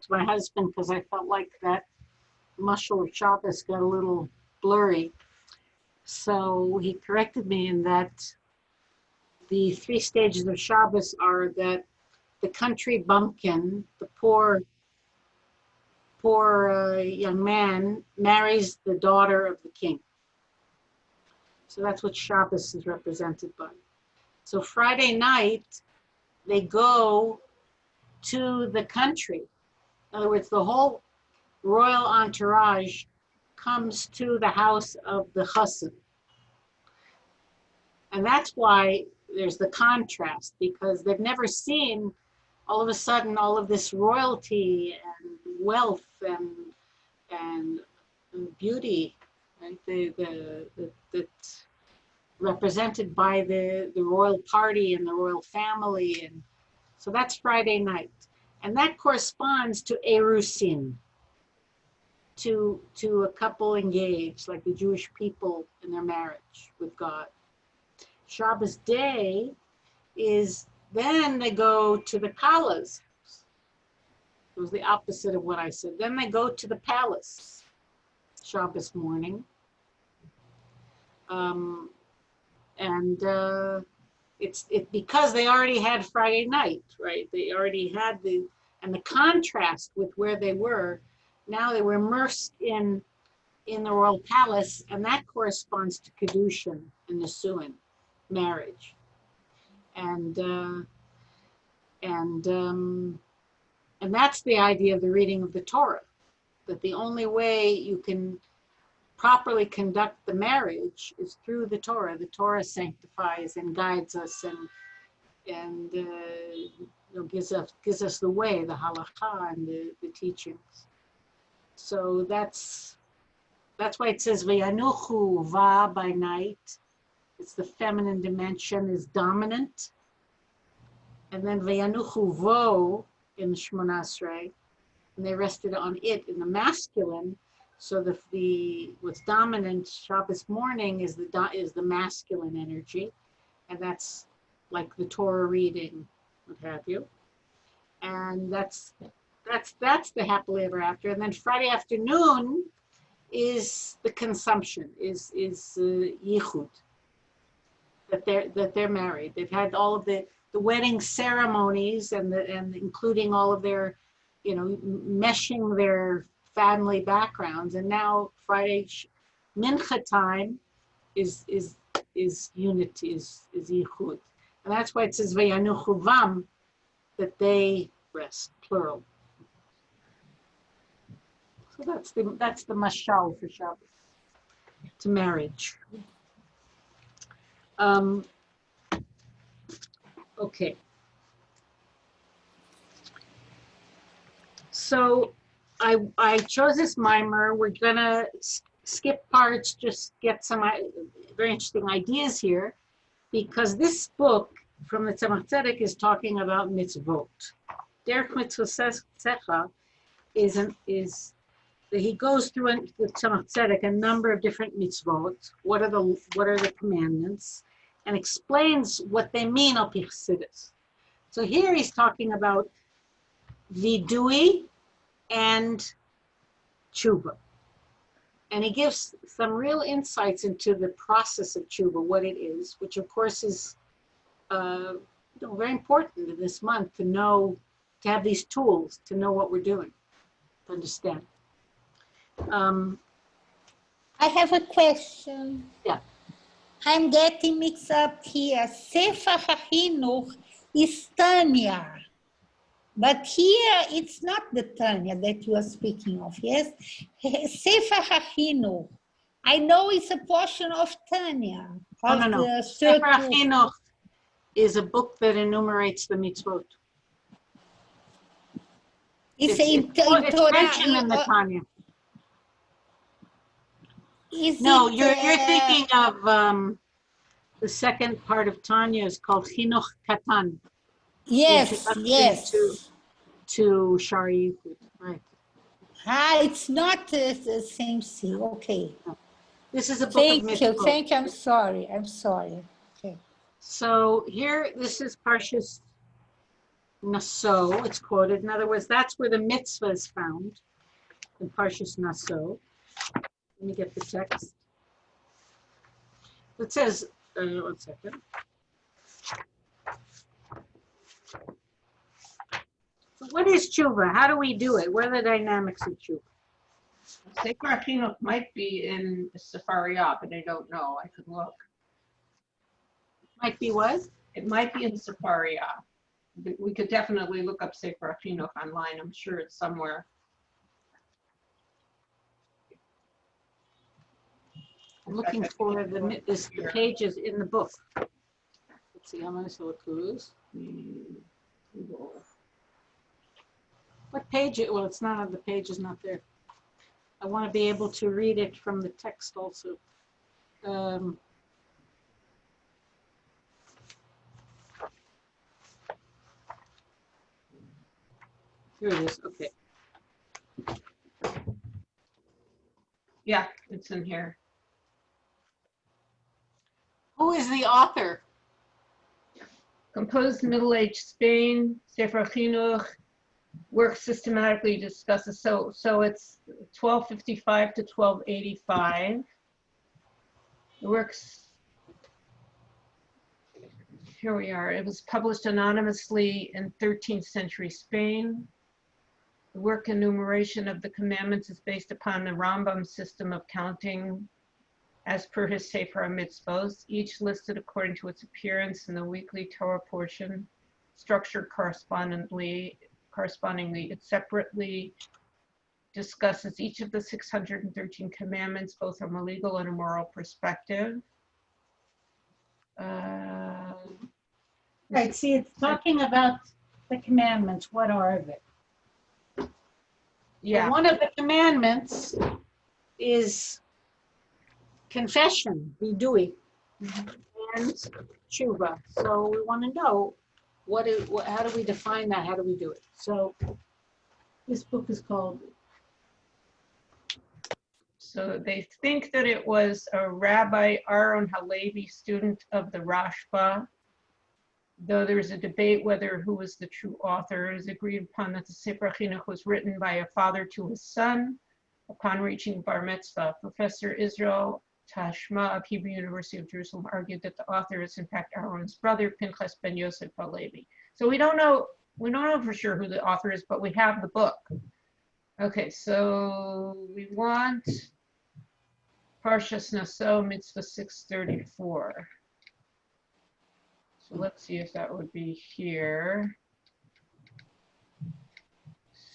to my husband because I felt like that Mashal Shabbos got a little blurry. So he corrected me in that the three stages of Shabbos are that the country bumpkin, the poor, poor uh, young man, marries the daughter of the king. So that's what Shabbos is represented by. So Friday night, they go to the country. In other words, the whole royal entourage comes to the house of the chassid. And that's why there's the contrast, because they've never seen all of a sudden all of this royalty and wealth and and, and beauty, right? The, the, the, that's represented by the, the royal party and the royal family. And so that's Friday night. And that corresponds to Erusin, to, to a couple engaged, like the Jewish people in their marriage with God. Shabbos day is then they go to the Kalas. It was the opposite of what I said. Then they go to the palace Shabbos morning. Um, and uh, it's it because they already had Friday night, right? They already had the and the contrast with where they were. Now they were immersed in in the royal palace, and that corresponds to kedushin and the nisuin, marriage, and uh, and um, and that's the idea of the reading of the Torah, that the only way you can properly conduct the marriage is through the Torah. The Torah sanctifies and guides us and and uh, you know, gives us gives us the way, the halakha and the, the teachings. So that's that's why it says vayanuchu va by night. It's the feminine dimension is dominant. And then vayanuchu vo in the Shmonasrei, and they rested on it in the masculine so the, the what's dominant Shabbos morning is the is the masculine energy, and that's like the Torah reading, what have you. And that's that's that's the happily ever after. And then Friday afternoon is the consumption, is is uh, yichud. That they're that they're married. They've had all of the the wedding ceremonies and the and including all of their, you know, meshing their family backgrounds. And now Friday mincha time is is is unity, is is yichud. And that's why it says vayanuchuvam, that they rest, plural. So that's the that's the mashal for Shabbos, to marriage. Um, okay. So I, I chose this mimer. We're gonna skip parts, just get some uh, very interesting ideas here, because this book from the Tzemach Tzedek is talking about mitzvot. Derech Mitzvosecha is an, is he goes through in the Tzemach Tzedek a number of different mitzvot. What are the what are the commandments, and explains what they mean al So here he's talking about vidui, and tshuva. And he gives some real insights into the process of tshuva, what it is, which of course is uh, very important in this month to know, to have these tools, to know what we're doing, to understand. Um, I have a question. Yeah. I'm getting mixed up here. Sefer HaChinuch is Tanya. But here, it's not the Tanya that you are speaking of, yes? Sefer HaChinuch. I know it's a portion of Tanya. Of no, no, no. Sefer HaChinuch is a book that enumerates the mitzvot. It's, it's, in, it's, it's mentioned in the uh, Tanya. no, it, you're, you're uh, thinking of um, the second part of Tanya is called Chinuch Katan. Yes, yes. To, to Shari, right. Ah, it's not uh, the same thing. Okay. This is a book Thank you. Thank you. I'm sorry. I'm sorry. Okay. So here, this is Parshas Naso, it's quoted. In other words, that's where the mitzvah is found in Parshas Naso. Let me get the text. It says, uh, one second. What is tshuva? How do we do it? What are the dynamics of tshuva? Sefer Chinuch might be in Sefaria, but I don't know. I could look. Might be what? It might be in Sefaria. But We could definitely look up Sefer Chinuch online. I'm sure it's somewhere. I'm looking for the, this, the pages in the book. Let's see, how many so Cruz? Hmm, Google. What page, it- well, it's not on, the page is not there. I want to be able to read it from the text also. Um, Here it is, okay. Yeah, it's in here. Who is the author? Composed Middle Age Spain, Sefer Chinuch, works systematically discusses, so, so it's 1255 to 1285. The works, here we are, it was published anonymously in 13th century Spain. The work enumeration of the commandments is based upon the Rambam system of counting as per his Sefer Mitzvos, each listed according to its appearance in the weekly Torah portion, structured correspondingly, correspondingly, it separately discusses each of the 613 commandments, both from a legal and a moral perspective. Uh, Right, see, it's talking about the commandments, what are they? Yeah, One of the commandments is confession, vidui, and tshuva. So we want to know what is, what- how do we define that? How do we do it? So this book is called, so they think that it was a Rabbi Aaron Halevi, student of the Rashba. Though there's a debate whether who was the true author, it is agreed upon that the Sefer Chinuch was written by a father to his son upon reaching bar mitzvah. Professor Israel Tashma of Hebrew University of Jerusalem argued that the author is in fact Aaron's brother, Pinchas ben Yosef Halevi. So we don't know, we don't know for sure who the author is, but we have the book. Okay, so we want Parshas Naso Mitzvah 634. So let's see if that would be here.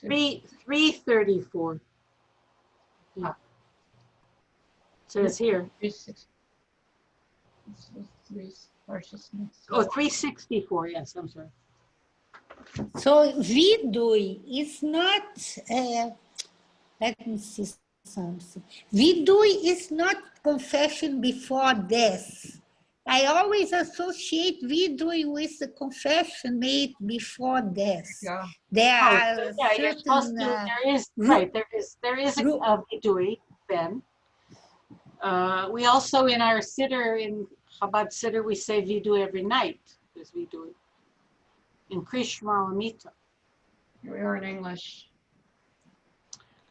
three, three thirty-four. Ah. Says here, Three six- this was three- Parshas oh, three sixty-four, yes, I'm sorry. So vidui is not, uh, let me see something. Vidui is not confession before death. I always associate vidui with the confession made before death. Yeah, There Oh, are yeah, certain, to, uh, there is, right, there is, there is a a vidui, Ben. Uh, we also in our siddur, in Chabad siddur, we say vidui every night, is vidui. In Krishma Amita. here we are in English.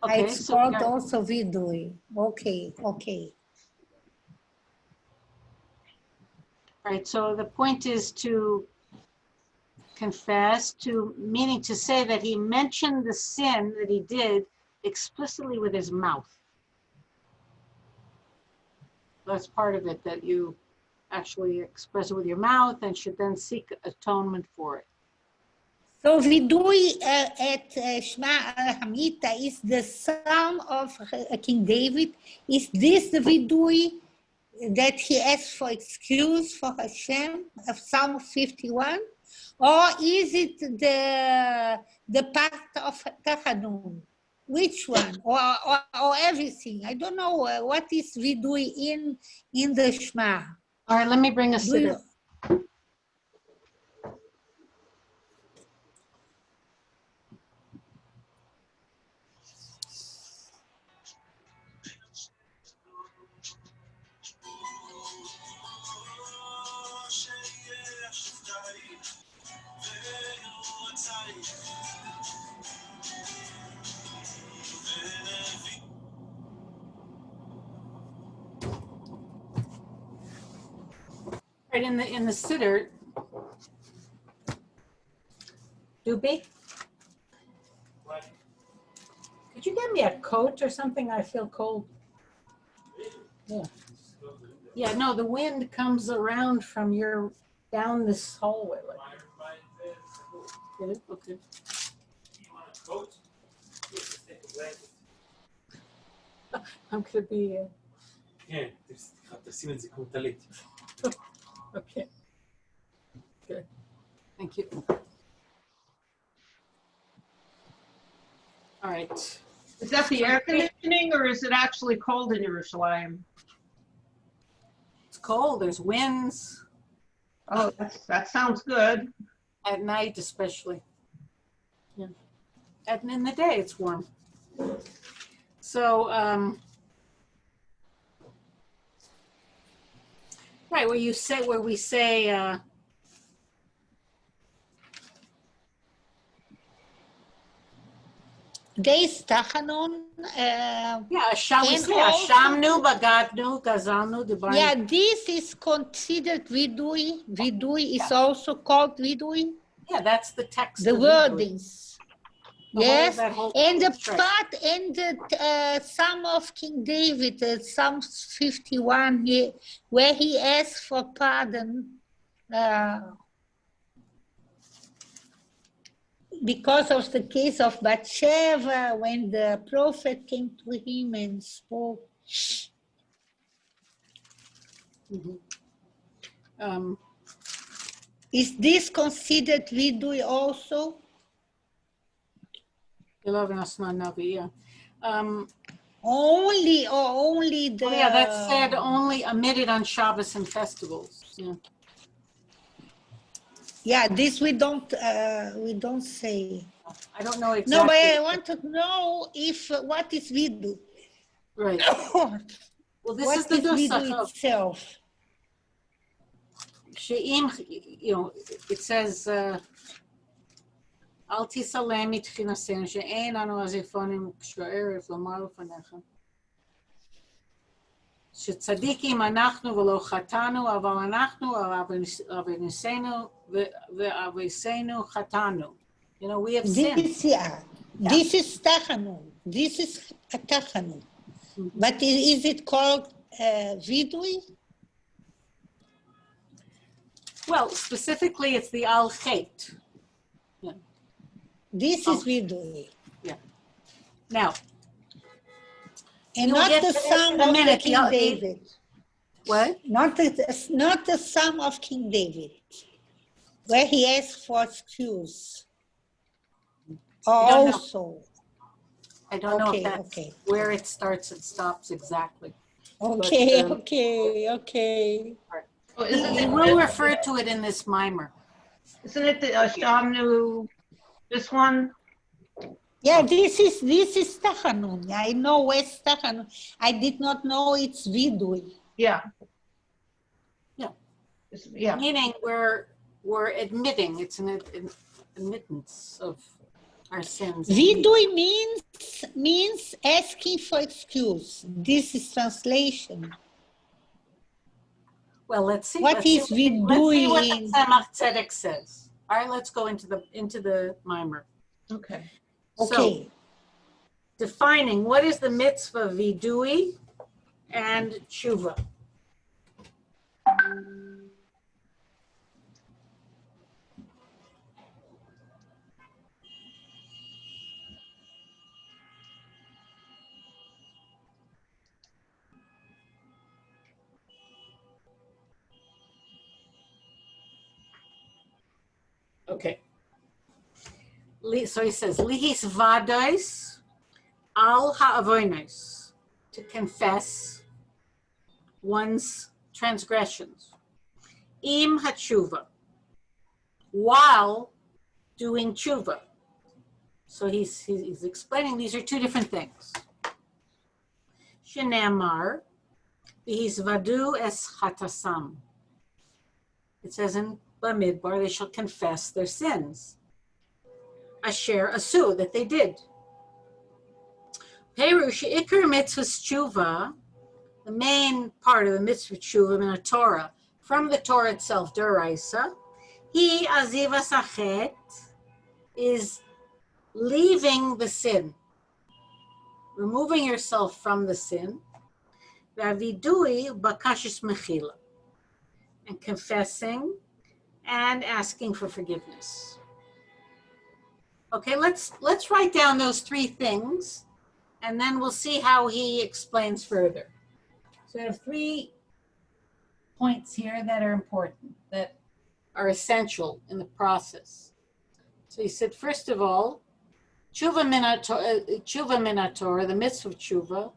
Okay, it's so, called also vidui. Okay, okay. right, so the point is to confess, to, meaning to say that he mentioned the sin that he did explicitly with his mouth. That's part of it, that you actually express it with your mouth and should then seek atonement for it. So vidui uh, at uh, Shema Hamita is the son of uh, King David. Is this the vidui that he asked for excuse for Hashem of Psalm 51? Or is it the, the part of Tachanun? Which one? Or, or, or everything? I don't know uh, what is vidui in, in the Shema. All right, let me bring a Do you- Right in the in the siddur. Doopy. could you get me a coat or something? I feel cold. Yeah. Yeah. No, the wind comes around from your down this hallway. Like. Okay. I'm gonna be. Uh, yeah okay. Good. Thank you. All right. Is that the air conditioning or is it actually cold in Yerushalayim? It's cold, there's winds Oh, that's, that sounds good. at night especially. Yeah. And in the day, it's warm. So, um, right, where you say, where we say, uh, This Tachanun, uh, yeah, Asham, we And say, Ashamnu, Bagadnu, Gazalnu, Dibarnu. yeah, this is considered vidui. Vidui is also called vidui. Yeah, that's the text. The wordings. Whole- Yes, and the part and the uh, Psalm of King David, uh, Psalm 51, he, where he asks for pardon uh, because of the case of Bathsheba, when the prophet came to him and spoke. Mhm. Um, Is this considered vidui also? Eleven Asman Navi, yeah. Um, Only or only the? oh yeah, that said only omitted on Shabbos and festivals, yeah. Yeah, this we don't, uh, we don't say. I don't know exactly. No, but I want to know if, uh, what is vidu? Right, well, this is is the nusach vidu itself? She'im, you know, it says, uh, אל תסלם מתחינתנו שאין אנו עזיפונים כשערב לומר לפניך. שצדיקים אנחנו ולא חטאנו, אבל אנחנו על עוונותינו ועווינו חטאנו. You know, we have sinned. This, yeah, this is tachanun. This is. Mhm. But is it called uh, vidui? Well, specifically, it's the al chet. This Oh. is Yeah. Now, And You'll not the to sum of minute, King yeah, it- David. what? Not the, not the sum of King David, where he asks for excuse. don't know. Also, I don't know Okay, if that's okay. where it starts and stops exactly. okay, um, okay, okay. Oh, Isn't We will it, refer to it in this mimer. isn't it the uh, Shamnu, this one? Yeah, this is, this is Tachanun. I know West Tachanun. I did not know it's Vidui. Yeah. Yeah. It's- Yeah, Meaning we're, we're admitting, it's an an admittance of our sins. Vidui means, means asking for excuse. This is translation. Well, let's see. What let's see is what the- Let's see what the? Tzemach Tzedek says. All right, let's go into the, into the mimer. okay. So, Okay, defining what is the mitzvah vidui and tshuva. Okay. So he says, lihis vadais al ha'avonos, to confess one's transgressions. Im hatshuva, while doing tshuva. So he's, he's explaining these are two different things. Shenamar, vadu es hatasam. It says in Bamidbar, they shall confess their sins. Asher asu, that they did. Perush ikar mitzvah tshuva, the main part of the mitzvah tshuva in the Torah, from the Torah itself, Deraisa. He, Aziva Sachet, is leaving the sin, removing yourself from the sin. And confessing and asking for forgiveness. Okay, let's let's write down those three things and then we'll see how he explains further. So I have three points here that are important, that are essential in the process. So he said, first of all, tshuva uh, tshuva minator, the mitzvah of tshuva,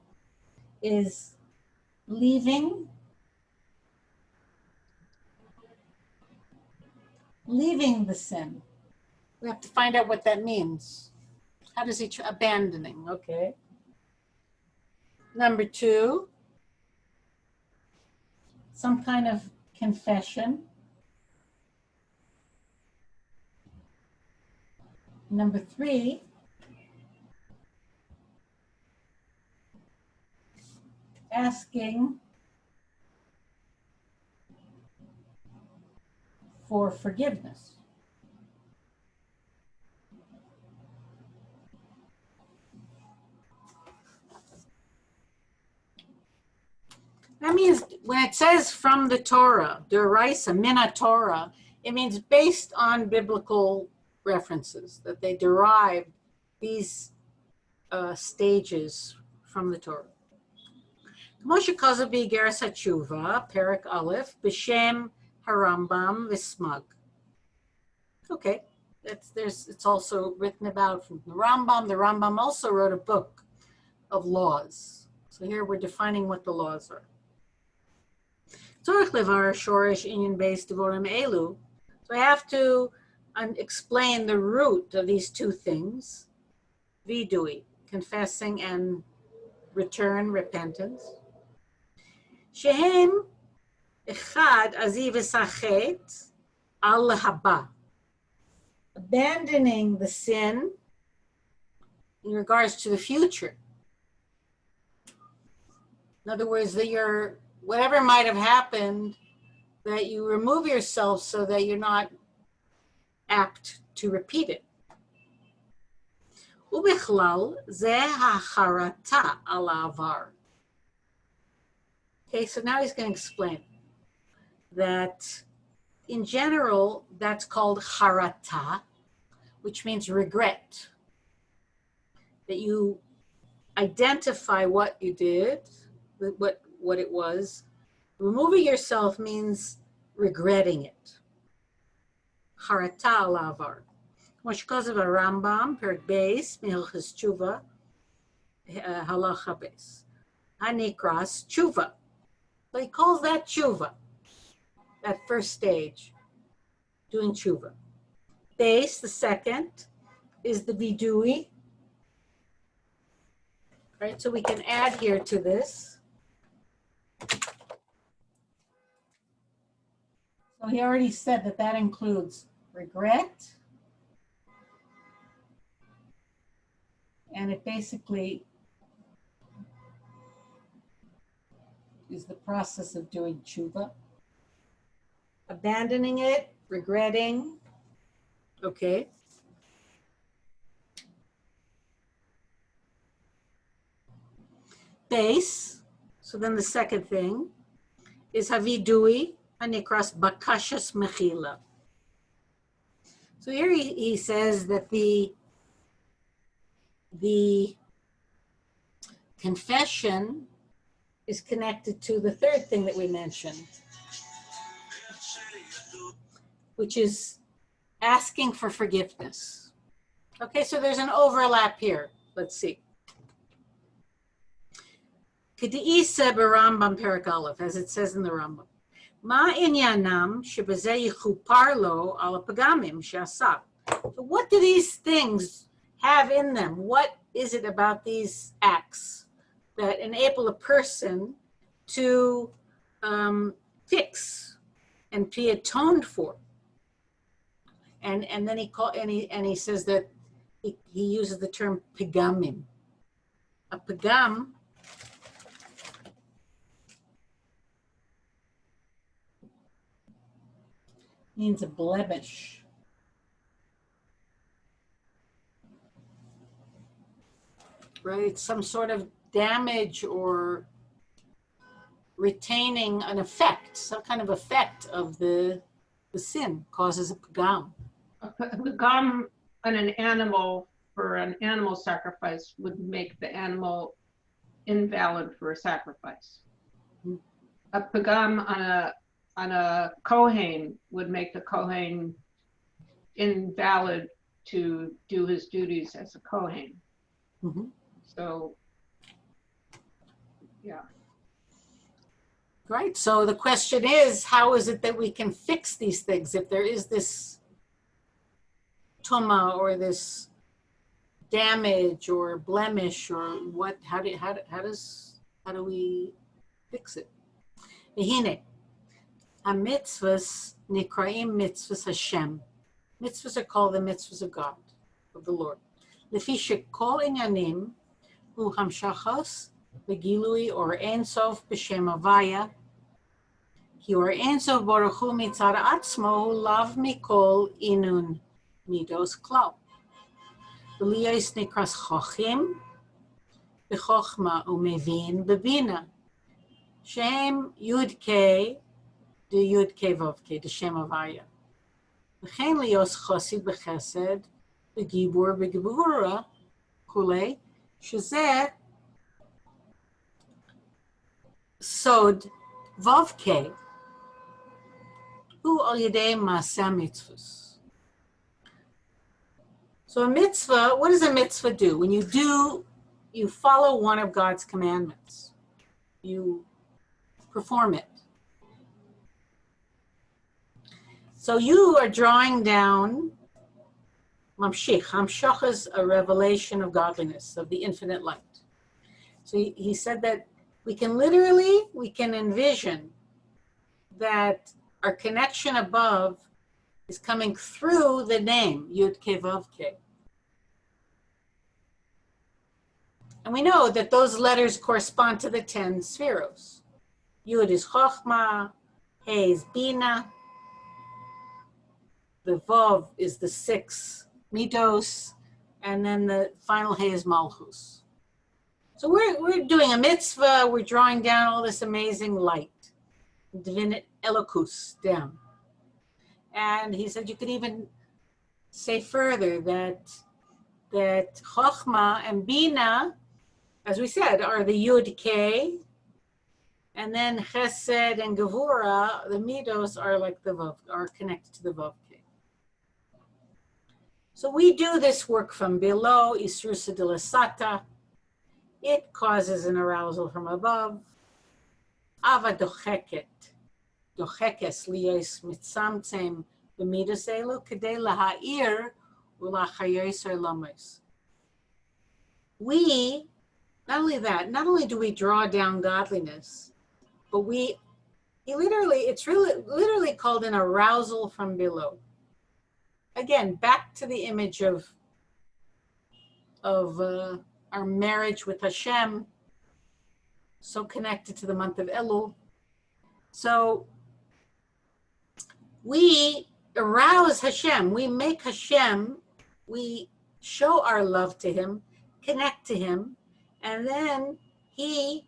is leaving, leaving the sin. We have to find out what that means. How does he, abandoning, okay. Number two, some kind of confession. Number three, asking for forgiveness. That means when it says from the Torah, derisa mina Torah, it means based on biblical references, that they derive these uh, stages from the Torah. Moshe Kozabi Gerasa Tshuva, Perik Aleph, B'Shem Harambam Vismag. Okay, that's there's, it's also written about from the Rambam. The Rambam also wrote a book of laws. So here we're defining what the laws are. Torah Levar Shorish Inyan Beis Devorim Elu. So I have to um, explain the root of these two things, vidui, confessing and return, repentance. Shehem אחד, עזיב וסחט, על להבא. Abandoning the sin in regards to the future. In other words, that you're, whatever might have happened, that you remove yourself so that you're not apt to repeat it. ובכלל, זה החרטה על העבר. Okay, so now he's going to explain that in general, that's called harata, which means regret. That you identify what you did, what, what it was. Removing yourself means regretting it. Harata alavar. כמו שכתוב הרמב"ם, פרק בייס, מהלכס תשובה, הלכה בייס. הנקרס תשובה. So he calls that tshuva, that first stage, doing tshuva. Base, the second, is the vidui. Right, so we can add here to this. So he already said that that includes regret. And it basically is the process of doing tshuva. Abandoning it, regretting. Okay. Base. So then the second thing is havidui anikras bakashas mechila. So here he, he says that the the confession is connected to the third thing that we mentioned, which is asking for forgiveness. Okay, so there's an overlap here. Let's see. K'di'isa b'Rambam Perak Aleph, as it says in the Rambam. Ma inyanam shebazeh yichupar lo al pagamim. So what do these things have in them? What is it about these acts that enable a person to um, fix and be atoned for? And and then he call and he and he says that he, he uses the term pigamim. A pigam Means a blemish. Right, some sort of damage or retaining an effect, some kind of effect of the, the sin causes a pagam. A gum on an animal for an animal sacrifice would make the animal invalid for a sacrifice. Hmm. A pagam on a on a kohen would make the kohen invalid to do his duties as a kohen. Mhm. So, yeah. Right, so the question is, how is it that we can fix these things if there is this tumma or this damage or blemish or what, how do, how, how does, how do we fix it? Behine, a mitzvahs nikraim mitzvahs Hashem. Mitzvahs are called the mitzvahs of God, of the Lord. Lefisha kol inyanim hu hamshachas begilui or ensof b'shem avaya ki or ensof baruch hu mitzar atzmo hu lav mikol inun. Midos Klal. Elias Nikras Chochim, B'chochma Umevin Bebina. Shem Yud kei the Yud de the Shem Avaya. B'chein Lios Chosid B'chesed, B'gibur B'gibura, Kule, Shazet, Sod Vav K, who al yidei masa mitzvus. So a mitzvah, what does a mitzvah do? When you do, you follow one of God's commandments. You perform it. So you are drawing down mamshich. Hamshach is a revelation of godliness, of the infinite light. So he, he said that we can literally, we can envision that our connection above is coming through the name Yud Ke Ke. And we know that those letters correspond to the 10 spheros. Yud is Chochma, He is Bina, the Vav is the six Midos, and then the final He is Malchus. So we're, we're doing a mitzvah, we're drawing down all this amazing light divine elokus down. And he said you could even say further that that Chochma and Bina, as we said, are the Yud K, and then Chesed and Gevura, the Midos are like the Vav, are connected to the Vav K. So we do this work from below, Isrusa de la Sata. It causes an arousal from above. Ava docheket, dochekes liyes mitzamtzem b'midas elu kedei laha'ir ulachayos lames. We, not only that, not only do we draw down godliness, but we, literally, it's really literally called an arousal from below. Again, back to the image of, of uh, our marriage with Hashem, so connected to the month of Elul. So we arouse Hashem, we make Hashem, we show our love to him, connect to him, and then he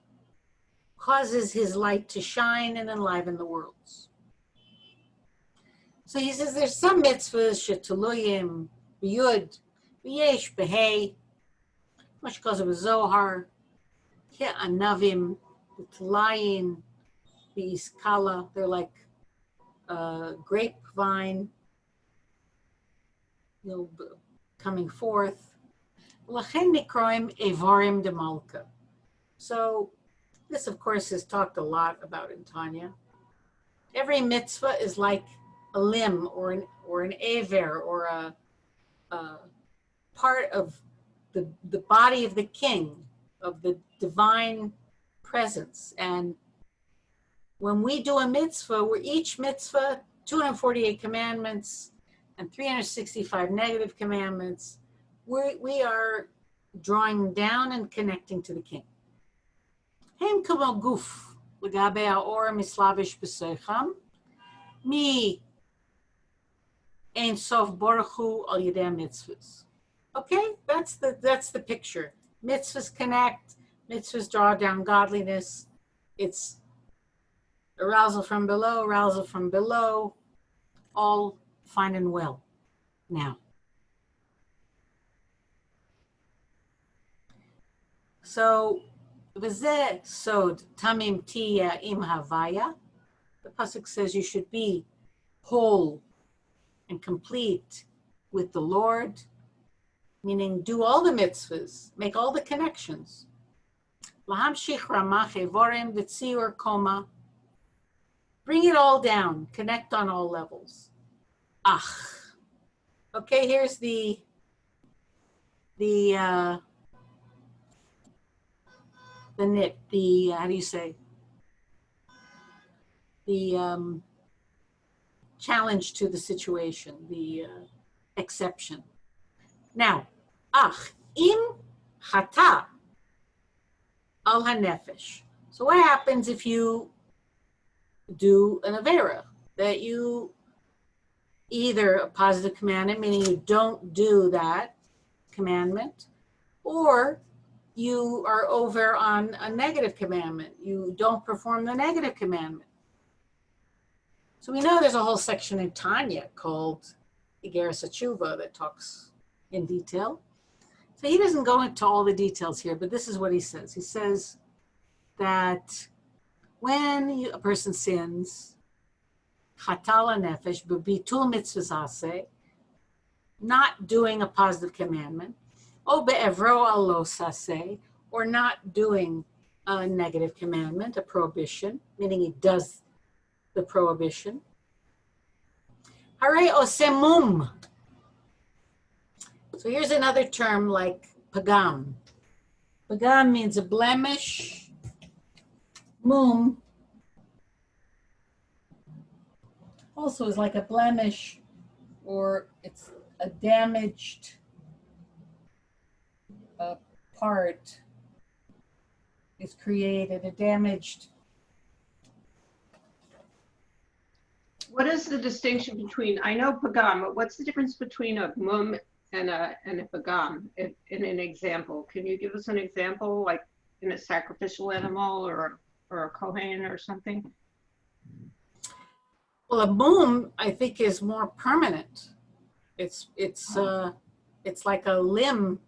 causes his light to shine and enliven the worlds. So he says there's some mitzvahs, shetuluyim, b'yud, b'yesh, b'hei, much because of Zohar, Anavim, the Tlayin, the Iskala, they're like uh, grapevine, you know, coming forth. Nikroim evarim de malka. So this, of course, is talked a lot about in Tanya. Every mitzvah is like a limb or an or an aver or a, a part of the the body of the king of the divine presence. And when we do a mitzvah, we're each mitzvah, 248 commandments and 365 negative commandments, we we are drawing down and connecting to the king. הם כמו גוף לגבי האור המסלבש בסויכם, Ein Sof Baruch Hu Al Yedei Mitzvahs. Okay, that's the, that's the picture. Mitzvahs connect, mitzvahs draw down godliness. It's arousal from below, arousal from below, all fine and well now. So, v'zeh sod tamim tiya im havaya. The pasuk says you should be whole and complete with the Lord, meaning do all the mitzvahs, make all the connections. Lahamshich ramach evorim v'tziur koma. Bring it all down, connect on all levels. Ach. Okay, here's the the uh, the nit, the how do you say? The um, challenge to the situation, the uh, exception. Now, ach im chata al hanefesh. So what happens if you do an avera that you either a positive commandment, meaning you don't do that commandment, or you are over on a negative commandment. You don't perform the negative commandment. So we know there's a whole section in Tanya called Igeres HaTshuva that talks in detail. So he doesn't go into all the details here, but this is what he says. He says that when a person sins, chatala nefesh, bitul mitzvah not doing a positive commandment, o be'evro alo sase, or not doing a negative commandment, a prohibition, meaning he does the prohibition. Hare. So here's another term like pagam. Pagam means a blemish. Mum also is like a blemish or it's a damaged uh, part is created, a damaged What is the distinction between, I know pagam, but what's the difference between a mum and a, and a pagam in, in an example? Can you give us an example, like in a sacrificial animal or, or a kohen or something? Well, a boom, I think, is more permanent. It's it's uh, it's like a limb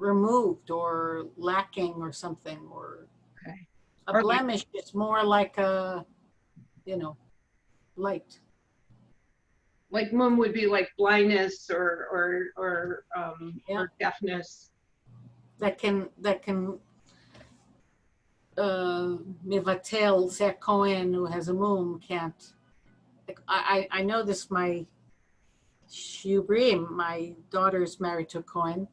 removed or lacking or something, or Okay. a Or like- blemish is more like a, you know, light. Like mum would be like blindness or, or, or, um, Yeah. or deafness. that can that can uh mivatel Cohen who has a moon can't like, I, I I know this my Shubrim, my daughter's married to a Cohen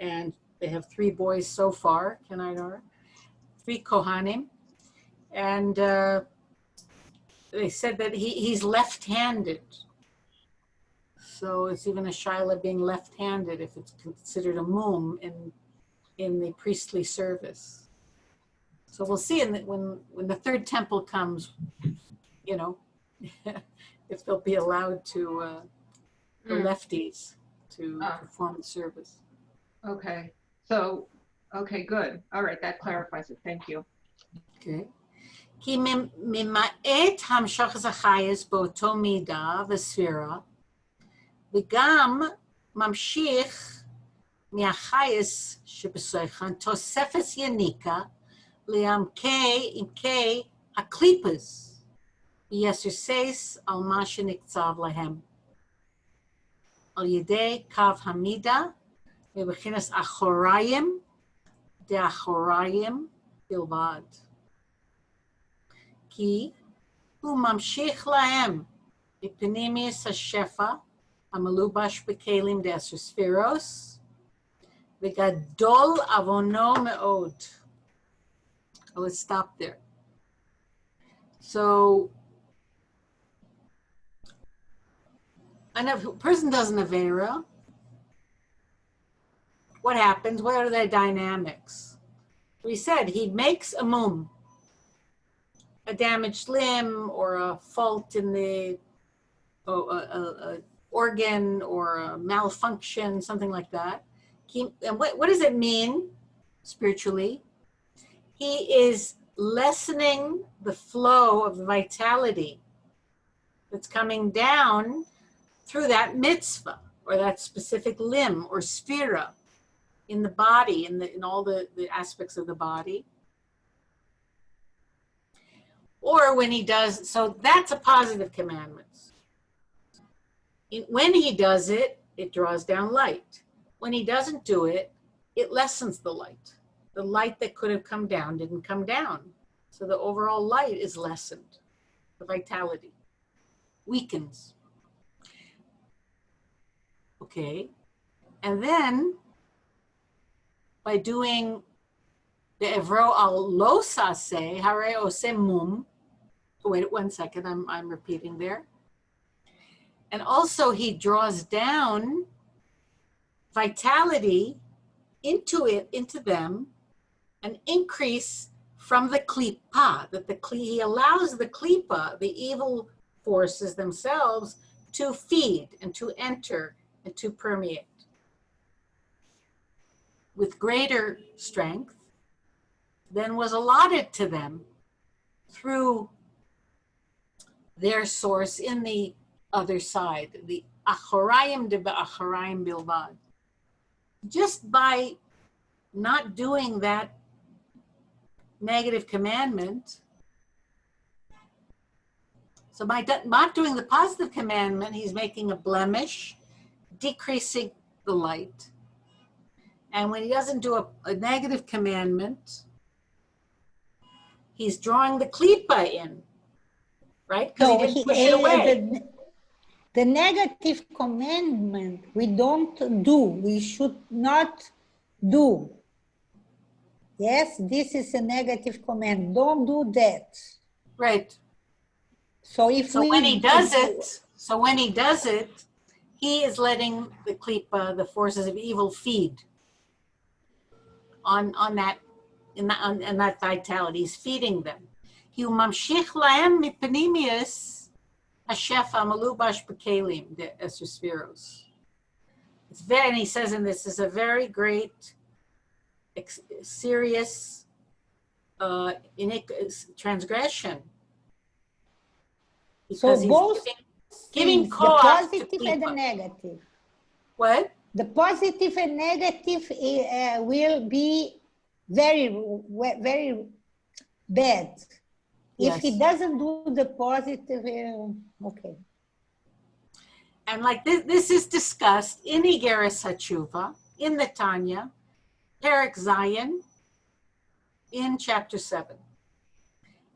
and they have three boys so far, can I know? Three Kohanim. And uh they said that he, he's left-handed. So it's even a shaila being left-handed if it's considered a mum in in the priestly service. So we'll see in the, when when the third temple comes, you know, if they'll be allowed to uh, the Mm. lefties to Ah. perform the service. Okay, so, okay, good. All right, that clarifies it. Thank you. Okay. כי ממ- ממעט המשך החייס באותו מידה וספירה, וגם ממשיך מהחייס שבסויכן תוספת יניקה לעמקי עמקי הקליפס, ויסוסס על מה שנקצב להם. על ידי קו המידה מבחינת אחוריים, דאחוריים בלבד. כי הוא ממשיך להם בפנימיוס השפע המלובש בכלים דעשר ספירוס, וגדול עוונו מאוד. Oh, let's stop there. So, and if a person does an Avera, what happens? What are the dynamics? We said he makes a mum, a damaged limb or a fault in the a, a, a organ or a malfunction, something like that. He, and what, what does it mean spiritually? He is lessening the flow of vitality that's coming down through that mitzvah or that specific limb or sphera in the body, in, the, in all the, the aspects of the body. Or when he does, so that's a positive commandment. When he does it, it draws down light. When he doesn't do it, it lessens the light. The light that could have come down didn't come down. So the overall light is lessened, the vitality weakens. Okay, and then by doing the evro al lo sase, hare ose mum. Wait one second, I'm, I'm repeating there. And also he draws down vitality into it, into them, an increase from the klipa, that the kli, he allows the klipa, the evil forces themselves, to feed and to enter and to permeate with greater strength than was allotted to them through their source in the other side, the achorayim de achorayim bilvad. Just by not doing that negative commandment, so by not doing the positive commandment, he's making a blemish, decreasing the light. And when he doesn't do a, a negative commandment, he's drawing the klipa in, right? Because So he didn't he- push it eh, away. the, the negative commandment we don't do, we should not do. Yes, this is a negative command. Don't do that. Right. So if So we when he does it, so when he does it, he is letting the klipa, the forces of evil, feed on on that in that on, in that vitality. He's feeding them. He mamshich lahem mipanimius hashefa malubash bekelim the esrespheros. It's very, and he says in this is a very great, ex- serious uh, transgression. So Because he's both giving- Giving the positive and the negative. What? The positive and negative uh, will be very, very bad. If he doesn't do the positive, uh, okay. And like this, this is discussed in Igeres HaTshuva, in the Tanya, Perek Zayin, in chapter 7.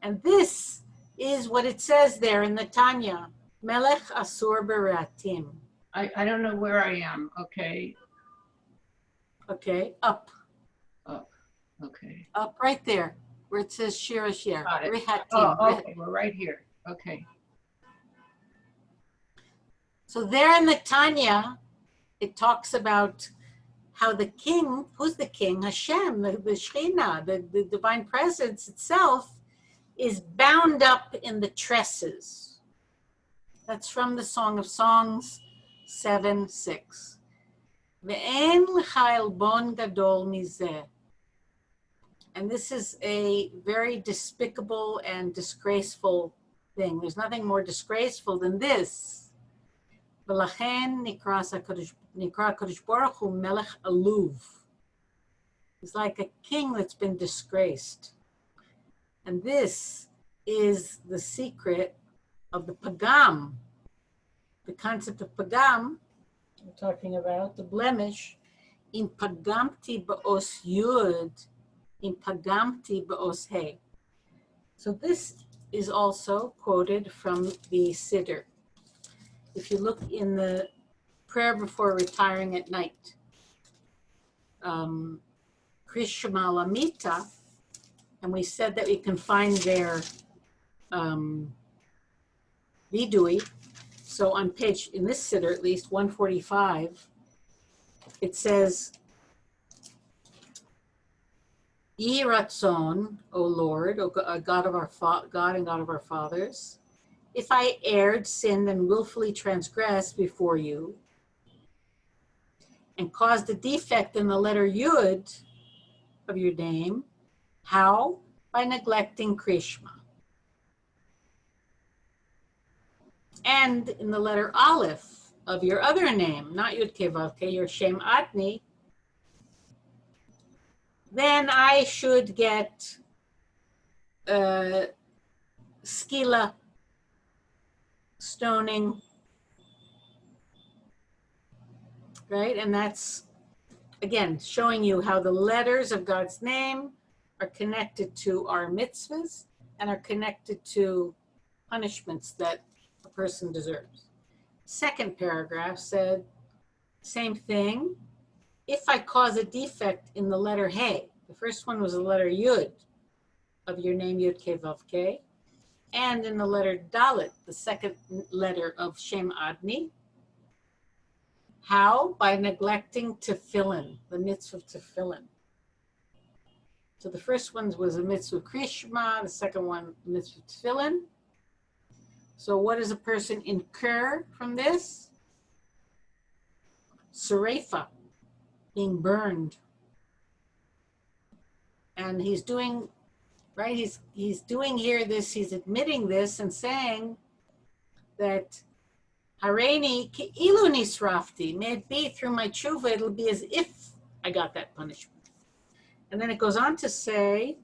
And this is what it says there in the Tanya, Melech Asur Beratim. I, I don't know where I am. Okay, Okay, up, Up. okay. up right there, where it says Shira Shir. Got it. Oh, okay, we're right here. Okay. So there in the Tanya, it talks about how the king, who's the king? Hashem, the, the Shekhinah, the, the divine presence itself, is bound up in the tresses. That's from the Song of Songs 7 6. Ve'en l'cha elbon gadol mizeh. And this is a very despicable and disgraceful thing. There's nothing more disgraceful than this. ולכן נקרא הקדוש- נקרא הקדוש ברוך הוא מלך עלוב. He's like a king that's been disgraced. And this is the secret of the pagam. the concept of pagam, we're talking about the blemish, in pagamti ba'os yud, in pagamti ba'os he. So this is also quoted from the Siddur if you look in the prayer before retiring at night, um, Krishma Lamita, and we said that we can find their um, vidui. So on page, in this siddur at least, 145, it says, Ye Ratzon, O Lord, O uh, God of our God and God of our fathers, if I erred, sinned, and willfully transgressed before you, and caused a defect in the letter Yud of your name, how? By neglecting Krishma. And in the letter Aleph of your other name, not Yud Kevavke, your Shem Adni, then I should get uh, skila, stoning, right? And that's, again, showing you how the letters of God's name are connected to our mitzvahs and are connected to punishments that person deserves. Second paragraph said, same thing. If I cause a defect in the letter Hey, the first one was the letter Yud of your name Yud Ke Vav Ke, and in the letter Dalet, the second letter of Shem Adni. How? By neglecting tefillin, the mitzvah of tefillin. So the first one was a mitzvah krishma, the second one mitzvah tefillin. So what does a person incur from this? Sarefa, being burned. And he's doing, right, he's, he's doing here this, he's admitting this and saying that Hareini ilu nisrafti, may it be through my tshuva, it'll be as if I got that punishment. And then it goes on to say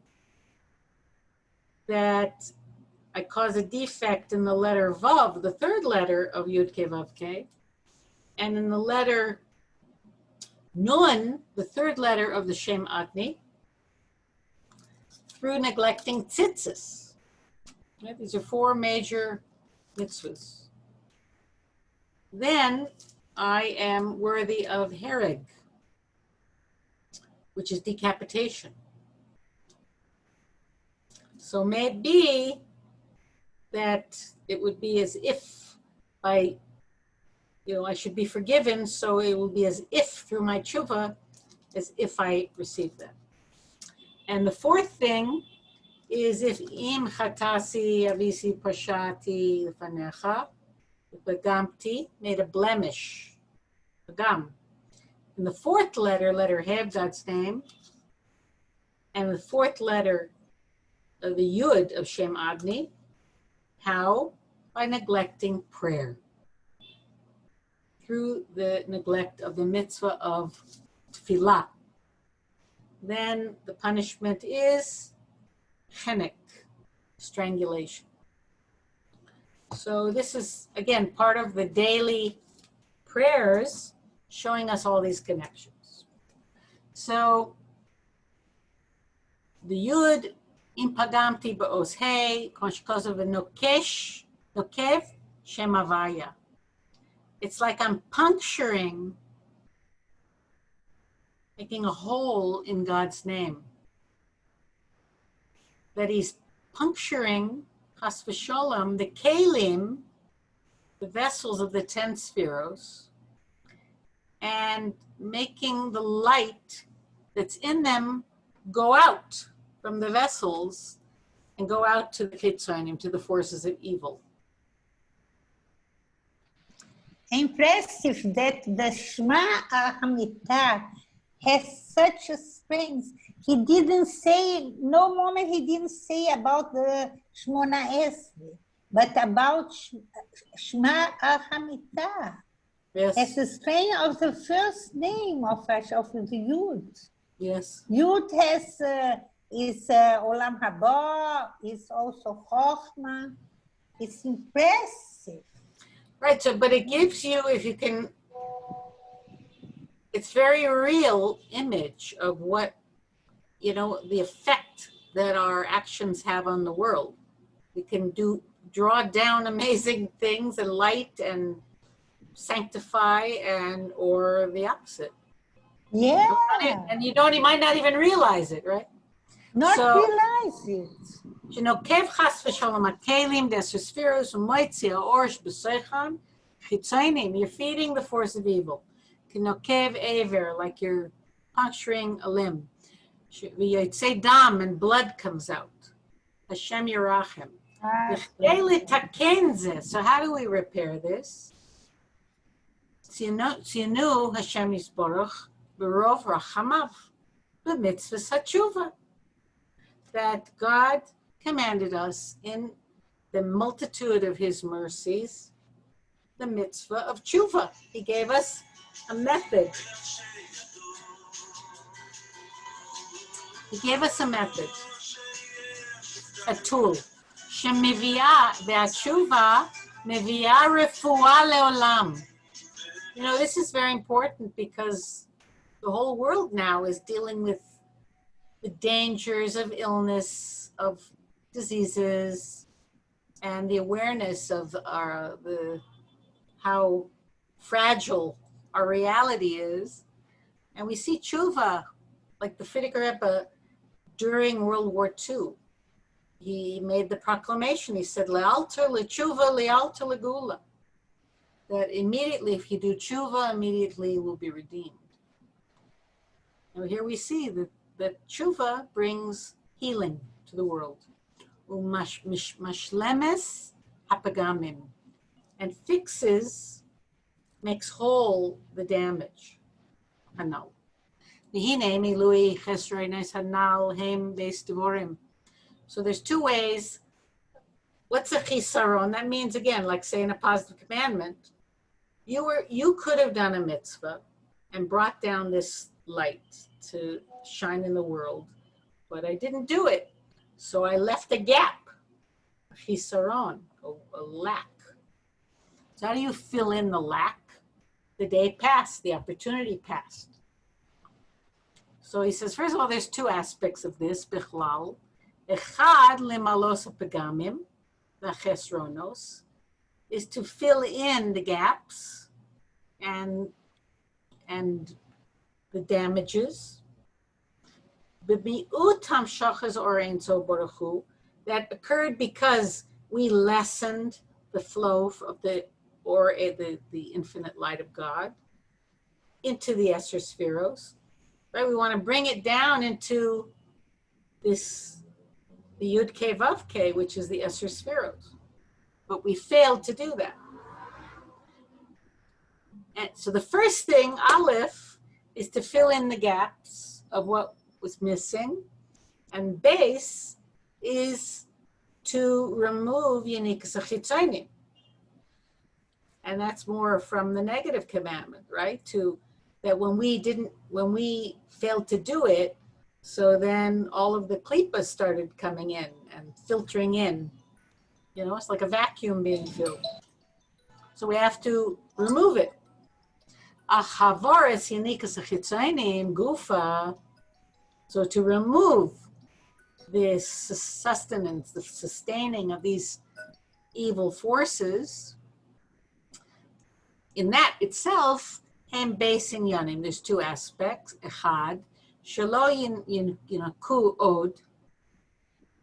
that I cause a defect in the letter Vav, the third letter of Yud Ke Vav Ke, and in the letter Nun, the third letter of the Shem Adni, through neglecting tzitzis. Right? These are four major mitzvahs. Then I am worthy of hereg, which is decapitation. So may it be that it would be as if I, you know, I should be forgiven, so it will be as if through my tshuva, as if I receive that. And the fourth thing is if im chatasi avisi pashati fanecha, bagamti, made a blemish, bagam. In the fourth letter, letter Heb, God's name, and the fourth letter of the Yud of Shem Adni, how? By neglecting prayer. Through the neglect of the mitzvah of tefillah. Then the punishment is chenek, strangulation. So this is, again, part of the daily prayers showing us all these connections. So the Yud אם פגמתי בעוז ה', כמו שכתוב ונוקש, נוקב, שם הוויה. It's like I'm puncturing, making a hole in God's name. That he's puncturing, chas v'sholem, the kalim, the vessels of the ten spheros, and making the light that's in them go out from the vessels and go out to the chitzonim, to the forces of evil. Impressive that the Shema Ahamitah has such a strength. He didn't say, no moment he didn't say about the Shmona Esri, but about Shema Ahamitah. Yes. As the strength of the first name of, of the Yud. Yes. Yud has uh, is uh, Olam Haba, is also Chochmah. It's impressive. Right. So, but it gives you, if you can, it's very real image of what, you know, the effect that our actions have on the world. We can do, draw down amazing things and light and sanctify and, or the opposite. Yeah. And you don't, you might not even realize it, right? Not so, realize it. You know, kev chas v'shalom akelim, desospheros, umoitzia, orsh, b'seicham, chitzainim, you're feeding the force of evil. You know, kev aver, like you're puncturing a limb. You'd say dam and blood comes out. Hashem Yerachim. Ah, so how do we repair this? Tzinu Hashem baruch Berov Rachamav, B'mitzvah Satshuva That God commanded us in the multitude of his mercies, the mitzvah of tshuva. He gave us a method. He gave us a method, a tool. שמביאה, והתשובה מביאה רפואה לעולם. You know, this is very important because the whole world now is dealing with the dangers of illness, of diseases, and the awareness of our, the, how fragile our reality is. And we see tshuva, like the Rebbe during World War II. He made the proclamation, he said, Lealter le'tshuva, lealter legula. That immediately, if you do tshuva, immediately you will be redeemed. Now here we see that, that tshuva brings healing to the world. And fixes, makes whole the damage. Hanal. V'hine milui chesroines hanal hem beis devorim. So there's two ways. What's a chisaron? That means again, like saying a positive commandment. You were you could have done a mitzvah and brought down this light to shine in the world, but I didn't do it. So I left a gap, a chisaron, a, a lack. So how do you fill in the lack? The day passed, the opportunity passed. So he says, first of all, there's two aspects of this, bichlal. Echad lemalos pegamim, v'chesronos, is to fill in the gaps and and the damages. That occurred because we lessened the flow of the or eh, the, the infinite light of God into the Esser spheros. Right? We want to bring it down into this the Yud K which is the Esser spheros. But we failed to do that. And so the first thing, Aleph, is to fill in the gaps of what was missing. And base is to remove Yanik Sachitzonim. And that's more from the negative commandment, right? To that when we didn't, when we failed to do it, so then all of the klipas started coming in and filtering in. You know, it's like a vacuum being filled. So we have to remove it. Achavaris yanikas achitzainim gufa. So to remove this sustenance, the sustaining of these evil forces, in that itself, hem base in yanim, there's two aspects. Echad, shelo yin, yin, yinaku od,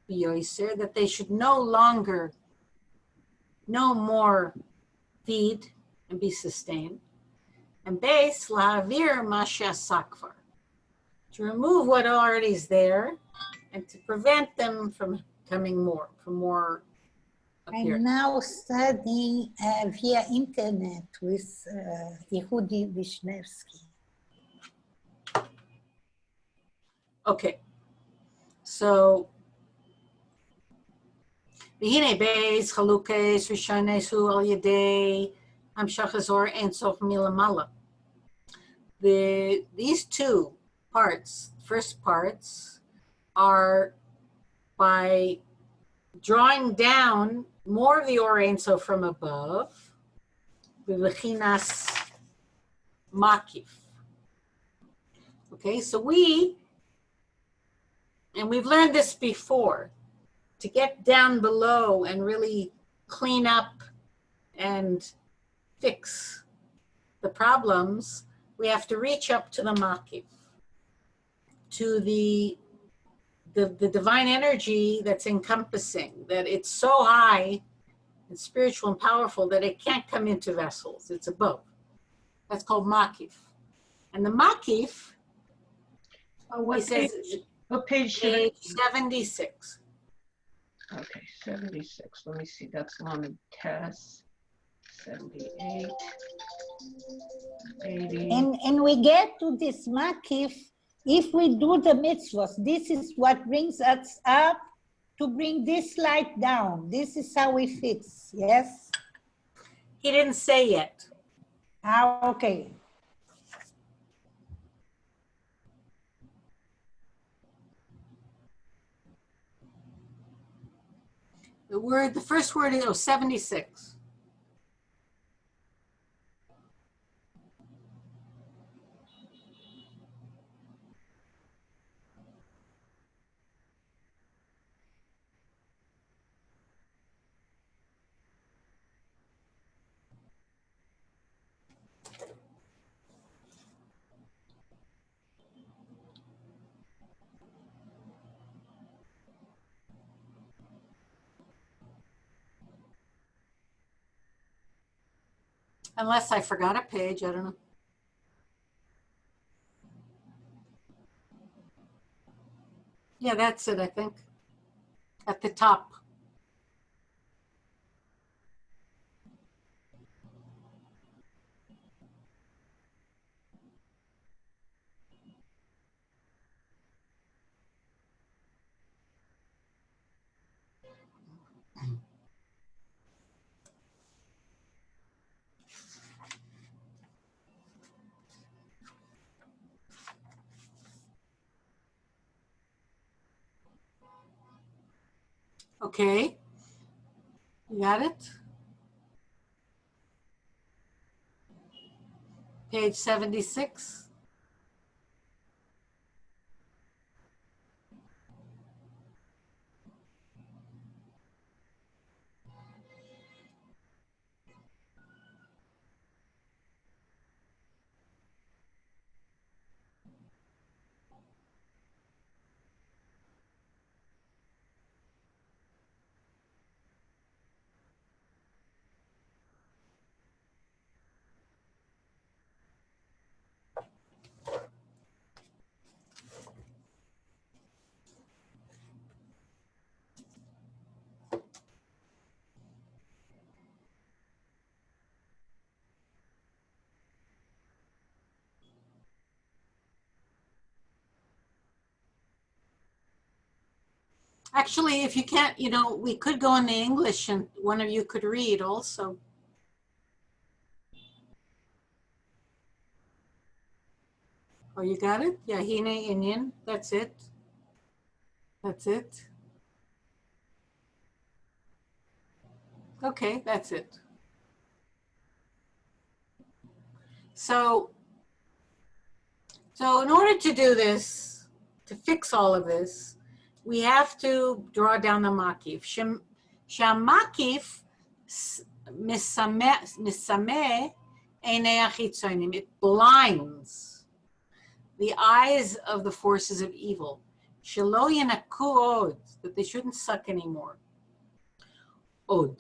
that they should no longer, no more feed and be sustained. And base, lahavir masha sakvar, to remove what already is there and to prevent them from coming more, from more I'm appearing. now studying uh, via internet with uh, Yehudi Wisniewski. Okay, so והנה בייס חלוקס ראשונס הוא על ידי המשך הזור אינסוף מלמעלה. The, these two parts, first parts, are by drawing down more of the Or Ein Sof from above, the Lechinas Makif. Okay, so we and we've learned this before, to get down below and really clean up and fix the problems, we have to reach up to the makif, to the, the, the divine energy that's encompassing, that it's so high and spiritual and powerful that it can't come into vessels, it's above. That's called makif. And the makif, Oh, he What says, page, what page page 76. Okay, 76. Let me see. That's Lamed Tess. 78. 80. And, and we get to this makif if we do the mitzvahs. This is what brings us up to bring this light down. This is how we fix, yes? He didn't say yet. Ah, okay. The word, the first word is, oh, 76. Unless I forgot a page, I don't know. Yeah, that's it, I think. At the top. Okay. You got it? Page 76. Actually, if you can't, you know, we could go in the English and one of you could read also. Oh, you got it? Yeah, Indian. That's it. That's it. Okay, that's it. So, so in order to do this, to fix all of this, we have to draw down the makif. Shamakif s- misame misame einei achitzonim. It blinds the eyes of the forces of evil. That they shouldn't suck anymore. Od.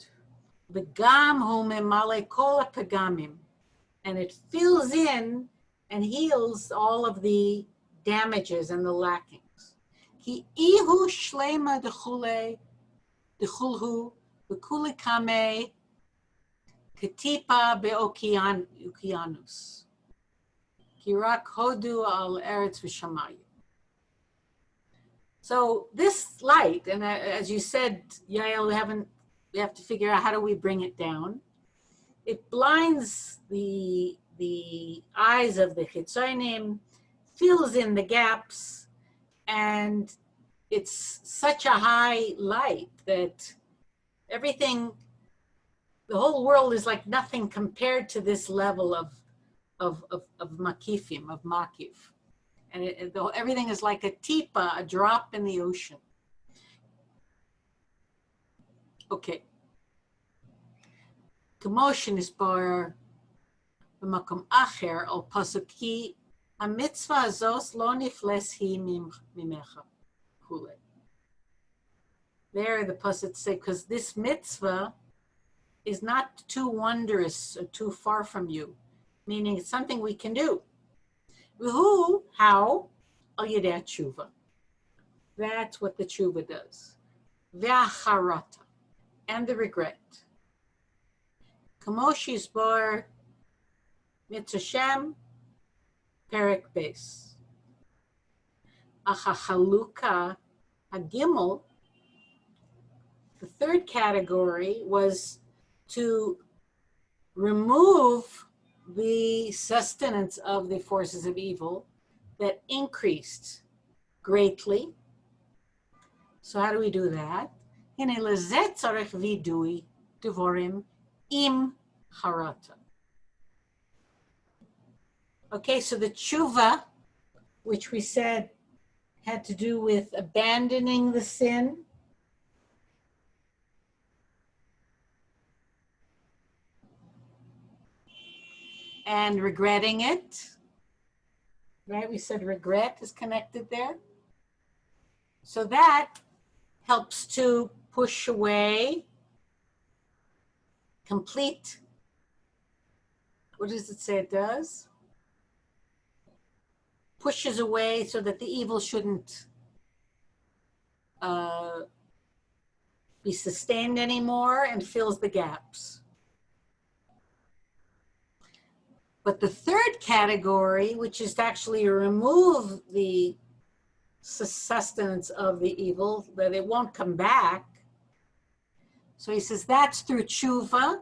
And it fills in and heals all of the damages and the lackings. Ki ihu shlema dechule, dechulhu, v'kuli kame, katipa be'okianus. Kirak hodu al eretz v'shamayim. So this light, and as you said, Yael, we haven't, we have to figure out how do we bring it down. It blinds the the eyes of the chitzonim, fills in the gaps, and it's such a high light that everything, the whole world is like nothing compared to this level of of of, of makifim, of makif. And it, it- the, everything is like a tipa, a drop in the ocean. Okay. Commotion is bar במקום אחר על פסוק כי המצווה הזאת לא נפלס היא ממ- ממך. כולי. There the pasuk say, because this mitzvah is not too wondrous or too far from you, meaning it's something we can do. Who, how? Al yedei tshuva. That's what the tshuva does. והחרטה, and the regret. כמו שיסבור מתרשם פרק בייס. אך החלוקה, הגימל, the third category was to remove the sustenance of the forces of evil that increased greatly. So how do we do that? הנה לזה צריך וידוי דבורים עם חרטה. Okay, so the tshuva, which we said had to do with abandoning the sin, and regretting it. Right? We said regret is connected there. So that helps to push away complete. What does it say it does? Pushes away so that the evil shouldn't uh, be sustained anymore and fills the gaps. But the third category, which is to actually remove the sustenance of the evil, that it won't come back. So he says that's through tshuva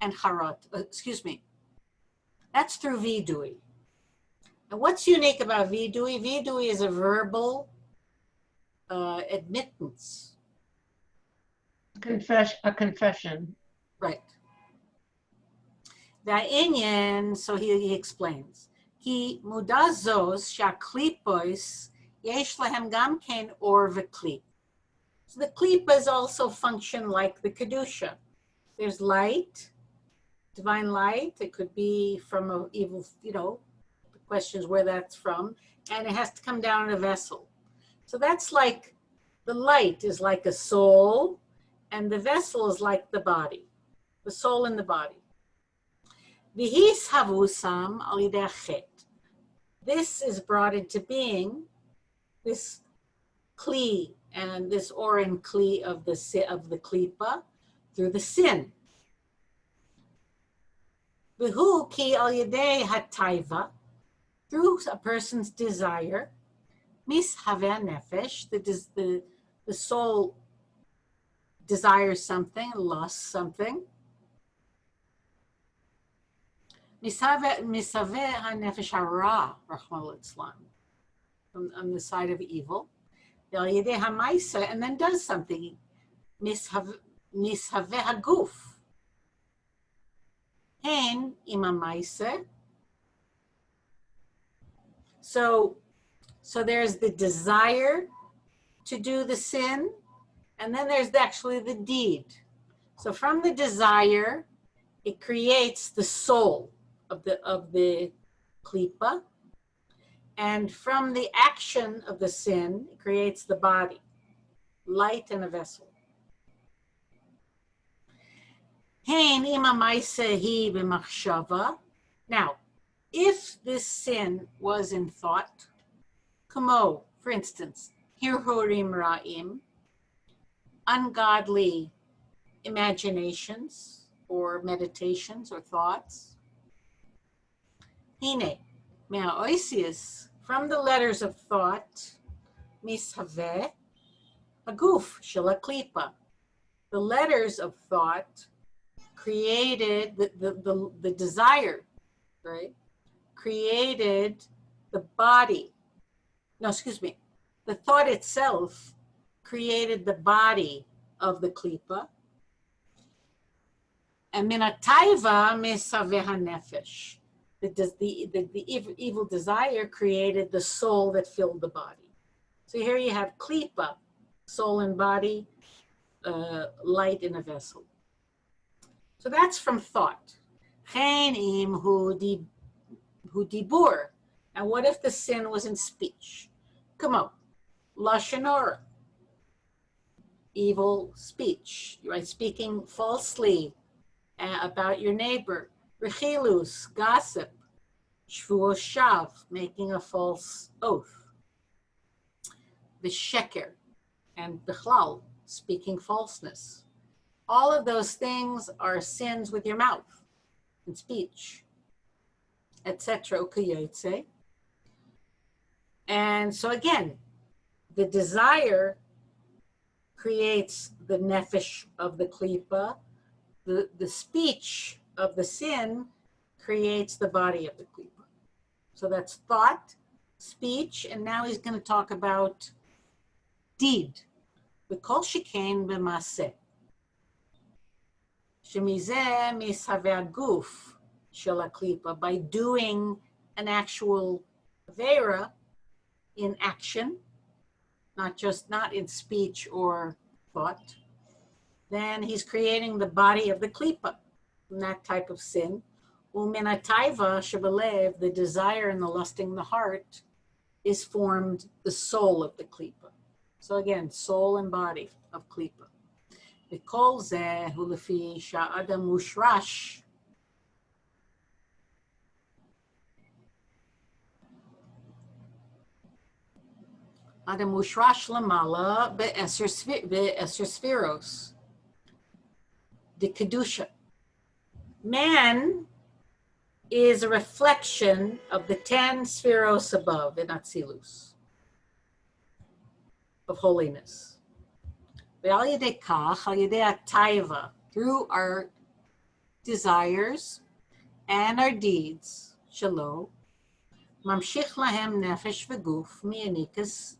and harat, uh, excuse me. That's through vidui. And what's unique about vidui? Vidui is a verbal uh, admittance. Confess a confession. Right. Da'inyan, so he, he explains. Ki mudazos shaklipos yesh lahem gamken or v'kli. So the klipas also function like the kedusha. There's light, divine light. It could be from a evil, you know, the question is where that's from, and it has to come down in a vessel. So that's like the light is like a soul, and the vessel is like the body, the soul and the body. This is brought into being, this kli and this orin kli of the of the klipa through the sin. Vihu ki al yedei hataiva, through a person's desire, mis nefesh, the, the, the soul desires something, lusts something, Misave hanefesh hara, Rahman on the side of evil. And then does something. Misave haguf. Hen imamaise. So, so there's the desire to do the sin, and then there's actually the deed. So from the desire, it creates the soul of the of the klipa, and from the action of the sin, it creates the body, light and a vessel. Now, if this sin was in thought, kamo, oh, for instance, hirhorim ra'im, ungodly imaginations or meditations or thoughts. Hine, mea oisius, from the letters of thought, mishave, a goof, shilaklipa. The letters of thought created the, the, the, the desire, right? Created the body. No, excuse me. The thought itself created the body of the klipa. And minataiva misaveha nefesh the, the, the, the evil desire created the soul that filled the body. So here you have klipa, soul and body, uh, light in a vessel. So that's from thought. Hu dibur. And what if the sin was in speech? Come on, lashon evil speech, right? Speaking falsely uh, about your neighbor, Rechilus, gossip. Shvuos shav, making a false oath. The sheker and bechlal, speaking falseness. All of those things are sins with your mouth and speech, etc. ukayotze. And so again, the desire creates the nefesh of the klipa. The, the speech of the sin creates the body of the klipa. So that's thought, speech, and now he's going to talk about deed. וכל שכן במעשה. שמזה מסהווה הגוף Shalaklipa by doing an actual Vera in action, not just not in speech or thought, then he's creating the body of the Klipa from that type of sin. Uminataiva Shabalev, the desire and the lusting the heart, is formed the soul of the Klipa. So again, soul and body of Klipa. calls Zeh Hulafi Sha'adam Mushrash Adam Ushrash Lamala Be'eser Spheros. The Kedusha. Man is a reflection of the 10 spheros above in Atzilus, of holiness. Through our desires and our deeds, shalom, mamshich lahem nefesh v'guf mi'anikas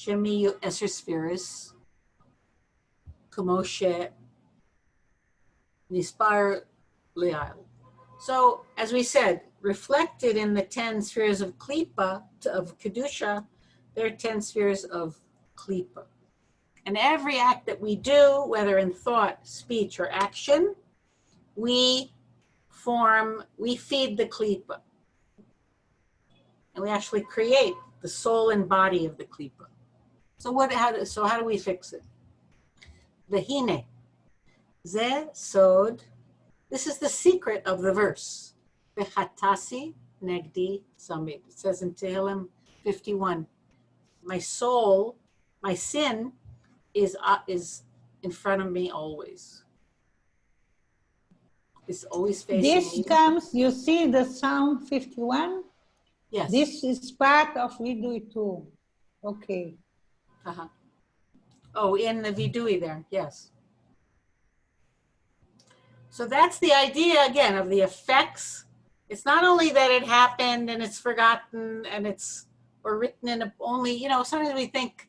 Shemiyu Esser Spheris, Kumoshe Nispar Leil. So as we said, reflected in the 10 spheres of Klippa, of Kedusha, there are 10 spheres of Klippa. And every act that we do, whether in thought, speech, or action, we form, we feed the Klippa. And we actually create the soul and body of the Klippa. So what, how, do- so how do we fix it? Vehine, ze sod this is the secret of the verse. V'chatasi negdi samid. It says in Tehillim 51, my soul, my sin is, uh, is in front of me always. It's always facing This me. comes, you see the Psalm 51? Yes. This is part of we do it too. Okay. Uh-huh. Oh, in the Vidui there, yes. So that's the idea again of the effects. It's not only that it happened and it's forgotten and it's or written in a, only, you know, sometimes we think,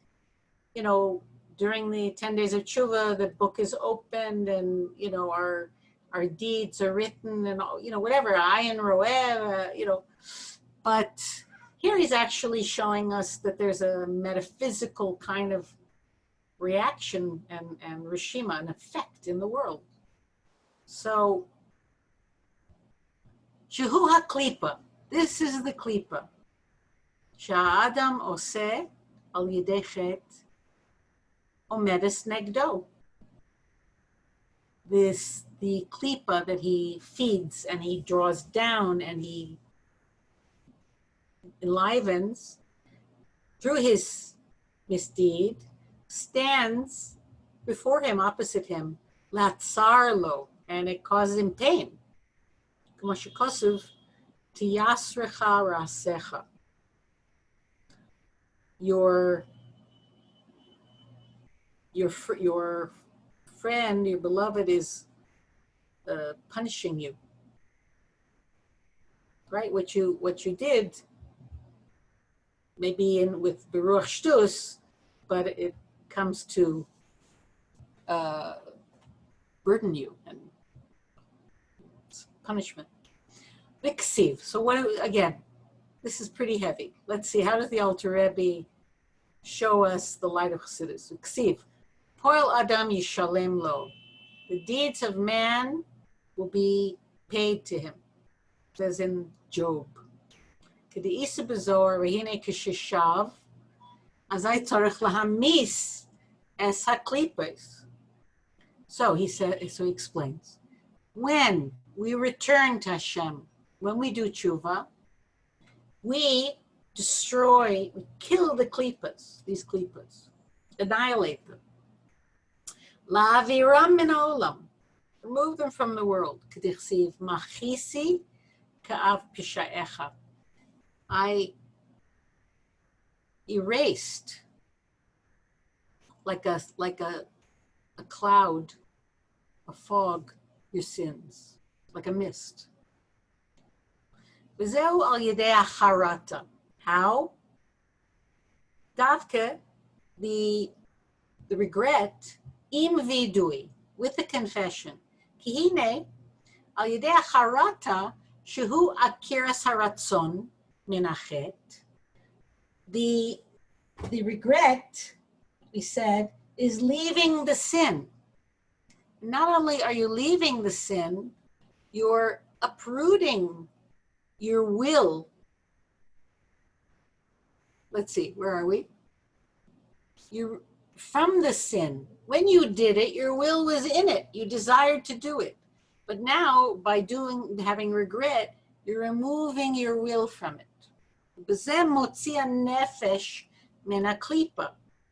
you know, during the 10 days of tshuva, the book is opened and, you know, our our deeds are written and, you know, whatever, ayin roeh, uh, you know. But here he's actually showing us that there's a metaphysical kind of reaction and, and rishima, an effect in the world. So, Shehu HaKlipa, this is the klipa. Sha'adam oseh al yidei chet omedes negdo. This, the klipa that he feeds and he draws down and he enlivens through his misdeed, stands before him, opposite him, Latsarlo, and it causes him pain. Your your your friend, your beloved is uh, punishing you. Right? What you what you did maybe in with Beruach Shtus, but it comes to uh, burden you and punishment. Viksiv. So what, again, this is pretty heavy. Let's see, how does the Alter Rebbe show us the light of Chassidus? Viksiv. Poel Adam Yishalem Lo. The deeds of man will be paid to him. Says in Job. K'de'isa b'zohar v'hine k'shishav azai tzarech lahamis es haklipos. So he said, so he explains, when we return to Hashem, when we do tshuva, we destroy, we kill the klipas, these klipas, annihilate them. La'aviram min ha'olam. Remove them from the world. K'dichsiv machisi ka'av pisha'echa. I erased like a like a a cloud, a fog, your sins, like a mist. V'zeu al yedei harata. How? Davke, the the regret, im vidui, with the confession. Kihine, al yedei harata, shehu akiras haratzon The the regret, we said, is leaving the sin. Not only are you leaving the sin, you're uprooting your will. Let's see, where are we? You from the sin. When you did it, your will was in it. You desired to do it. But now, by doing having regret, you're removing your will from it.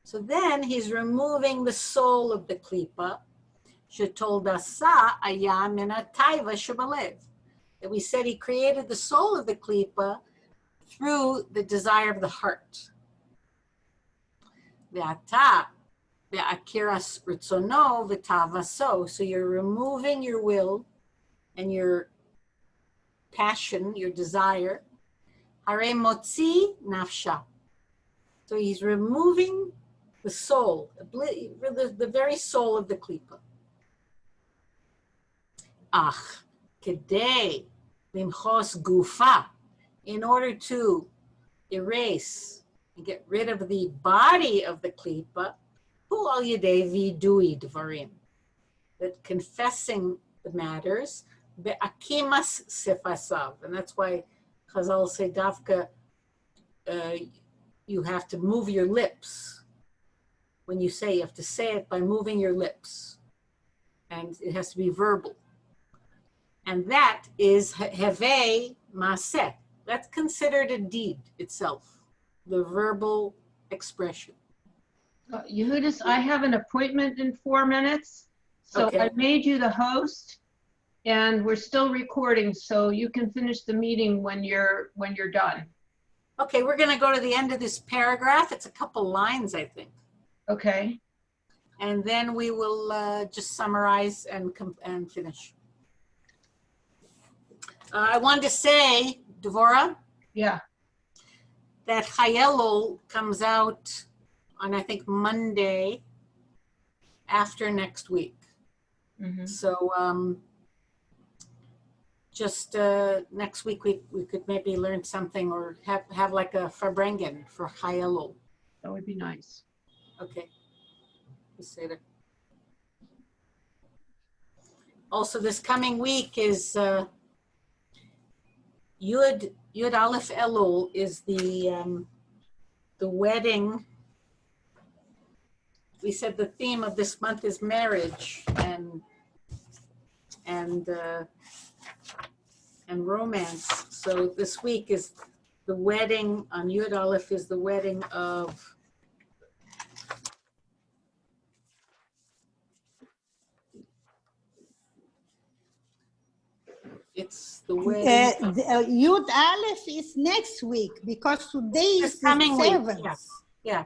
So then he's removing the soul of the klipa. Shetoldasa aya min taiva shebalev. That we said he created the soul of the klipa through the desire of the heart. Ve'ata ve'akiras ritzono v'tavaso. So you're removing your will and your passion, your desire. Hare motzi nafsha. So he's removing the soul, the, the very soul of the klipa. Ach, kedei limchos gufa, in order to erase and get rid of the body of the klipa, hu al yedei vidui dvarim, that confessing the matters, be'akimas sifasav, and that's why Chazal say dafka, uh, you have to move your lips. When you say, you have to say it by moving your lips. And it has to be verbal. And that is heve maseh. That's considered a deed itself, the verbal expression. Uh, Yehudis, I have an appointment in four minutes. So Okay. I made you the host and we're still recording, so you can finish the meeting when you're, when you're done. Okay, we're going to go to the end of this paragraph. It's a couple lines, I think. Okay? And then we will uh, just summarize and, and finish. Uh, I wanted to say, Devora, Yeah, that Chai Elul comes out on, I think, Monday after next week. mhm. So um, just uh, next week, we, we could maybe learn something or have, have like a Farbrengen for Chai Elul. that would be nice. Okay. That. Also, this coming week is uh, Yud Yud Aleph Elul is the um, the wedding. We said the theme of this month is marriage and and uh, and romance. So this week is the wedding on Yud Aleph is the wedding of It's the Uh, wedding. the, uh, Yud Aleph is next week because today is the coming week, seventh. Yeah,